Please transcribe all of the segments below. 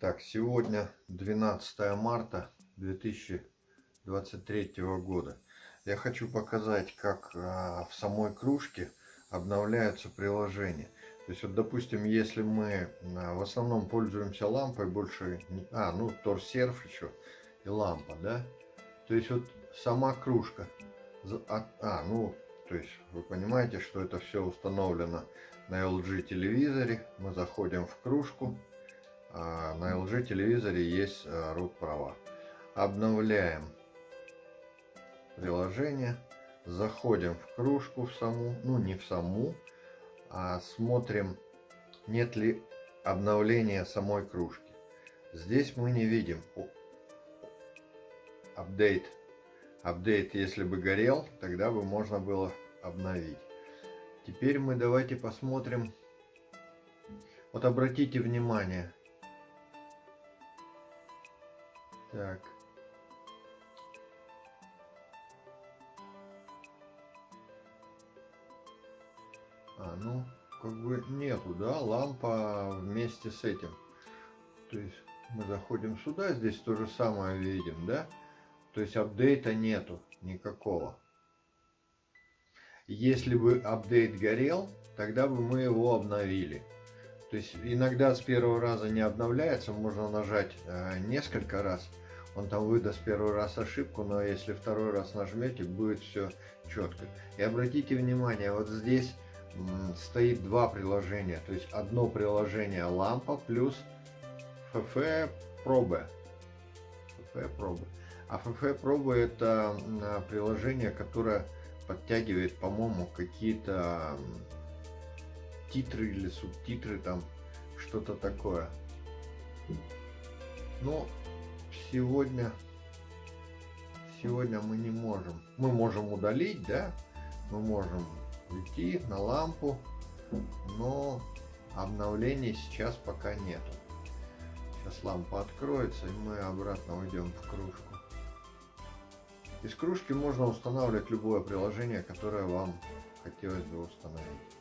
Так, сегодня 12 марта 2023 года. Я хочу показать, как а, в самой кружке обновляются приложения. То есть, вот, допустим, если мы а, в основном пользуемся лампой, больше... А, ну, торсерф еще и лампа, да? То есть, вот сама кружка. А, а, ну, то есть, вы понимаете, что это все установлено на LG телевизоре. Мы заходим в кружку на LG телевизоре есть а, root права. Обновляем приложение, заходим в кружку в саму, ну не в саму, а смотрим, нет ли обновления самой кружки. Здесь мы не видим апдейт. Апдейт, если бы горел, тогда бы можно было обновить. Теперь мы давайте посмотрим. Вот обратите внимание, Так. А, ну, как бы нету, да, лампа вместе с этим. То есть мы заходим сюда, здесь то же самое видим, да? То есть апдейта нету никакого. Если бы апдейт горел, тогда бы мы его обновили. То есть иногда с первого раза не обновляется, можно нажать э, несколько раз. Он там выдаст первый раз ошибку, но если второй раз нажмете, будет все четко. И обратите внимание, вот здесь стоит два приложения. То есть одно приложение лампа плюс FF пробы. FF пробы. А FF пробы это приложение, которое подтягивает, по-моему, какие-то титры или субтитры там, что-то такое. Но сегодня, сегодня мы не можем. Мы можем удалить, да? Мы можем уйти на лампу, но обновлений сейчас пока нету. Сейчас лампа откроется и мы обратно уйдем в кружку. Из кружки можно устанавливать любое приложение, которое вам хотелось бы установить.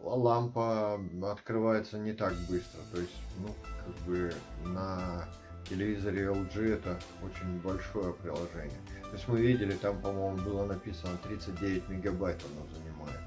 Лампа открывается не так быстро. То есть, ну, как бы на телевизоре LG это очень большое приложение. То есть мы видели, там, по-моему, было написано 39 мегабайт оно занимает.